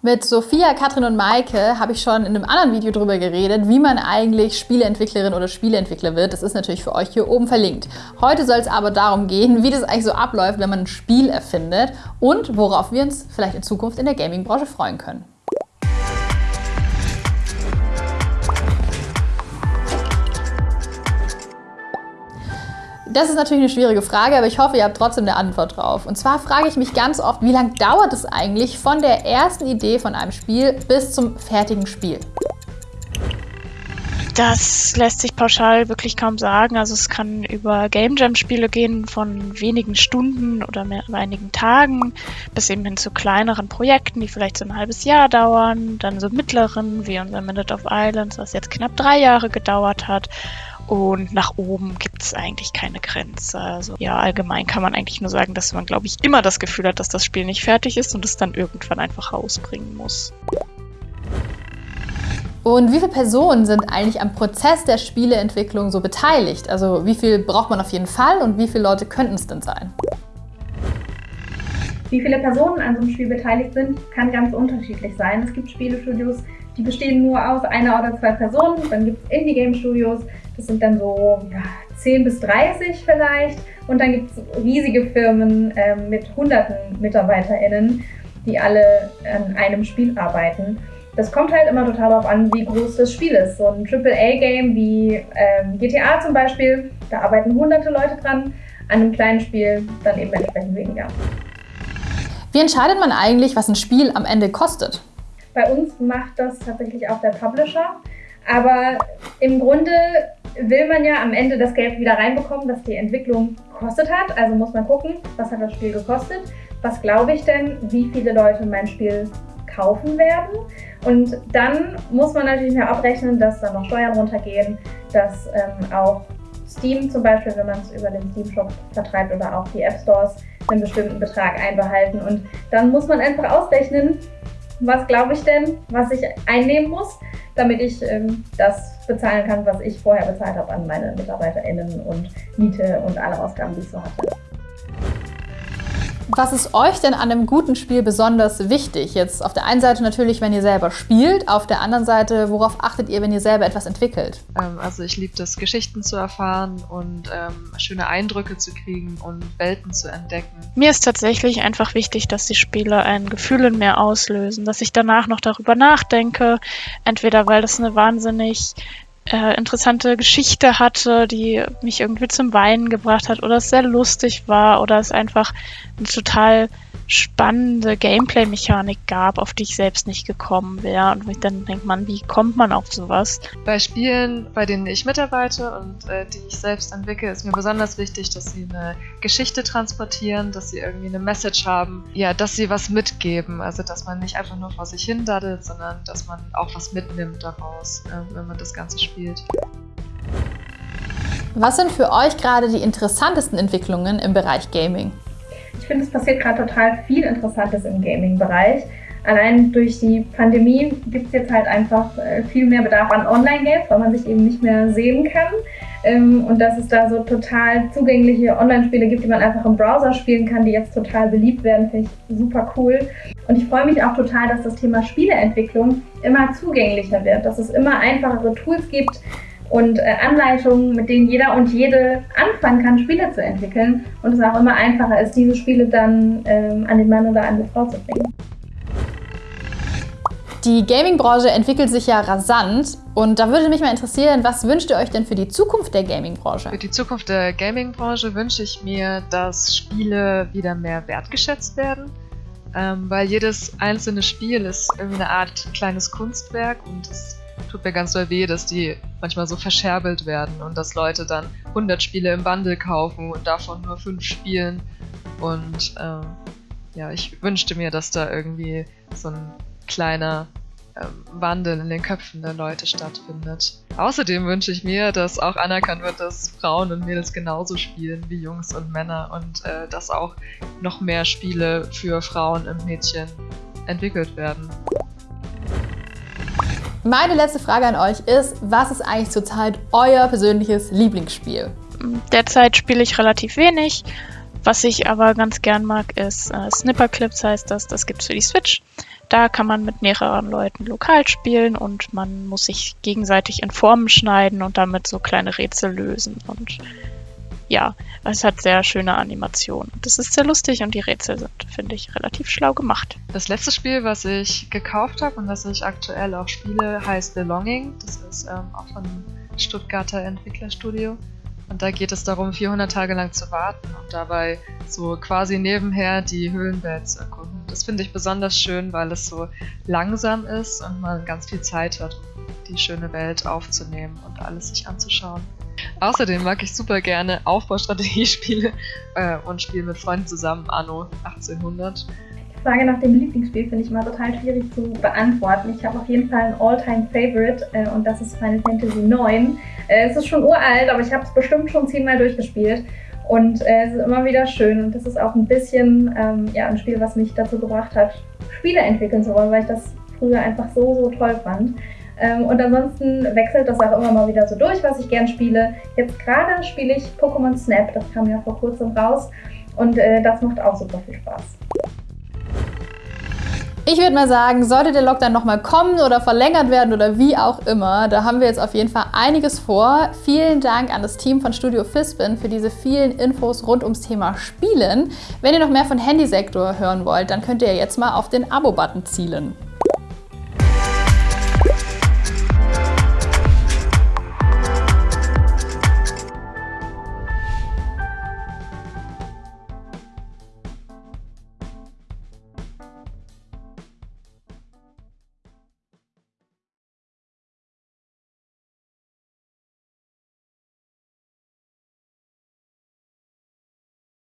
Mit Sophia, Katrin und Maike habe ich schon in einem anderen Video darüber geredet, wie man eigentlich Spieleentwicklerin oder Spieleentwickler wird. Das ist natürlich für euch hier oben verlinkt. Heute soll es aber darum gehen, wie das eigentlich so abläuft, wenn man ein Spiel erfindet und worauf wir uns vielleicht in Zukunft in der Gaming-Branche freuen können. Das ist natürlich eine schwierige Frage, aber ich hoffe, ihr habt trotzdem eine Antwort drauf. Und zwar frage ich mich ganz oft, wie lange dauert es eigentlich von der ersten Idee von einem Spiel bis zum fertigen Spiel? Das lässt sich pauschal wirklich kaum sagen. Also es kann über Game Jam Spiele gehen von wenigen Stunden oder mehr, einigen Tagen bis eben hin zu kleineren Projekten, die vielleicht so ein halbes Jahr dauern, dann so mittleren wie unser Minute of Islands, was jetzt knapp drei Jahre gedauert hat. Und nach oben gibt es eigentlich keine Grenze. Also ja, allgemein kann man eigentlich nur sagen, dass man, glaube ich, immer das Gefühl hat, dass das Spiel nicht fertig ist und es dann irgendwann einfach rausbringen muss. Und wie viele Personen sind eigentlich am Prozess der Spieleentwicklung so beteiligt? Also wie viel braucht man auf jeden Fall und wie viele Leute könnten es denn sein? Wie viele Personen an so einem Spiel beteiligt sind, kann ganz unterschiedlich sein. Es gibt Spielestudios, die bestehen nur aus einer oder zwei Personen. Dann gibt es Indie-Game-Studios, das sind dann so ja, 10 bis 30 vielleicht. Und dann gibt es riesige Firmen äh, mit hunderten MitarbeiterInnen, die alle an einem Spiel arbeiten. Das kommt halt immer total darauf an, wie groß das Spiel ist. So ein AAA-Game wie ähm, GTA zum Beispiel, da arbeiten hunderte Leute dran. An einem kleinen Spiel dann eben entsprechend weniger. Wie entscheidet man eigentlich, was ein Spiel am Ende kostet? Bei uns macht das tatsächlich auch der Publisher. Aber im Grunde will man ja am Ende das Geld wieder reinbekommen, das die Entwicklung gekostet hat. Also muss man gucken, was hat das Spiel gekostet, was glaube ich denn, wie viele Leute mein Spiel kaufen werden. Und dann muss man natürlich mehr abrechnen, dass dann noch Steuern runtergehen, dass ähm, auch Steam zum Beispiel, wenn man es über den Steam Shop vertreibt oder auch die App Stores, einen bestimmten Betrag einbehalten. Und dann muss man einfach ausrechnen, was glaube ich denn, was ich einnehmen muss, damit ich ähm, das bezahlen kann, was ich vorher bezahlt habe an meine MitarbeiterInnen und Miete und alle Ausgaben, die ich so hatte. Was ist euch denn an einem guten Spiel besonders wichtig? Jetzt auf der einen Seite natürlich, wenn ihr selber spielt, auf der anderen Seite, worauf achtet ihr, wenn ihr selber etwas entwickelt? Ähm, also ich liebe es, Geschichten zu erfahren und ähm, schöne Eindrücke zu kriegen und Welten zu entdecken. Mir ist tatsächlich einfach wichtig, dass die Spiele ein Gefühl in mir auslösen, dass ich danach noch darüber nachdenke, entweder weil das eine wahnsinnig äh, interessante Geschichte hatte, die mich irgendwie zum Weinen gebracht hat oder es sehr lustig war oder es einfach eine total spannende Gameplay-Mechanik gab, auf die ich selbst nicht gekommen wäre. Und dann denkt man, wie kommt man auf sowas? Bei Spielen, bei denen ich mitarbeite und äh, die ich selbst entwickle, ist mir besonders wichtig, dass sie eine Geschichte transportieren, dass sie irgendwie eine Message haben, ja, dass sie was mitgeben. Also, dass man nicht einfach nur vor sich hin daddelt, sondern dass man auch was mitnimmt daraus, äh, wenn man das Ganze spielt. Was sind für euch gerade die interessantesten Entwicklungen im Bereich Gaming? Ich finde, es passiert gerade total viel Interessantes im Gaming-Bereich. Allein durch die Pandemie gibt es jetzt halt einfach äh, viel mehr Bedarf an Online-Games, weil man sich eben nicht mehr sehen kann. Ähm, und dass es da so total zugängliche Online-Spiele gibt, die man einfach im Browser spielen kann, die jetzt total beliebt werden, finde ich super cool. Und ich freue mich auch total, dass das Thema Spieleentwicklung immer zugänglicher wird, dass es immer einfachere Tools gibt, und äh, Anleitungen, mit denen jeder und jede anfangen kann, Spiele zu entwickeln und es auch immer einfacher ist, diese Spiele dann ähm, an den Mann oder an die Frau zu bringen. Die Gaming-Branche entwickelt sich ja rasant und da würde mich mal interessieren, was wünscht ihr euch denn für die Zukunft der Gaming-Branche? Für die Zukunft der Gaming-Branche wünsche ich mir, dass Spiele wieder mehr wertgeschätzt werden, ähm, weil jedes einzelne Spiel ist irgendwie eine Art kleines Kunstwerk und es tut mir ganz doll weh, dass die manchmal so verscherbelt werden und dass Leute dann 100 Spiele im Bundle kaufen und davon nur 5 spielen. Und ähm, ja, ich wünschte mir, dass da irgendwie so ein kleiner Wandel in den Köpfen der Leute stattfindet. Außerdem wünsche ich mir, dass auch anerkannt wird, dass Frauen und Mädels genauso spielen wie Jungs und Männer und äh, dass auch noch mehr Spiele für Frauen und Mädchen entwickelt werden. Meine letzte Frage an euch ist, was ist eigentlich zurzeit euer persönliches Lieblingsspiel? Derzeit spiele ich relativ wenig. Was ich aber ganz gern mag, ist äh, Snipper Clips heißt das. Das gibt es für die Switch. Da kann man mit mehreren Leuten lokal spielen und man muss sich gegenseitig in Formen schneiden und damit so kleine Rätsel lösen. Und ja, es hat sehr schöne Animationen. Das ist sehr lustig und die Rätsel sind, finde ich, relativ schlau gemacht. Das letzte Spiel, was ich gekauft habe und das ich aktuell auch spiele, heißt Belonging. Das ist ähm, auch von Stuttgarter Entwicklerstudio. Und da geht es darum, 400 Tage lang zu warten und dabei so quasi nebenher die Höhlenwelt zu erkunden. Das finde ich besonders schön, weil es so langsam ist und man ganz viel Zeit hat, die schöne Welt aufzunehmen und alles sich anzuschauen. Außerdem mag ich super gerne Aufbaustrategiespiele äh, und spiele mit Freunden zusammen Anno 1800. Frage nach dem Lieblingsspiel finde ich mal total schwierig zu beantworten. Ich habe auf jeden Fall ein All-Time-Favorite äh, und das ist Final Fantasy IX. Äh, es ist schon uralt, aber ich habe es bestimmt schon zehnmal durchgespielt. Und äh, es ist immer wieder schön und das ist auch ein bisschen ähm, ja, ein Spiel, was mich dazu gebracht hat, Spiele entwickeln zu wollen, weil ich das früher einfach so, so toll fand. Ähm, und ansonsten wechselt das auch immer mal wieder so durch, was ich gern spiele. Jetzt gerade spiele ich Pokémon Snap, das kam ja vor kurzem raus und äh, das macht auch super viel Spaß. Ich würde mal sagen, sollte der Lockdown nochmal kommen oder verlängert werden oder wie auch immer, da haben wir jetzt auf jeden Fall einiges vor. Vielen Dank an das Team von Studio Fispin für diese vielen Infos rund ums Thema Spielen. Wenn ihr noch mehr von Handysektor hören wollt, dann könnt ihr jetzt mal auf den Abo-Button zielen.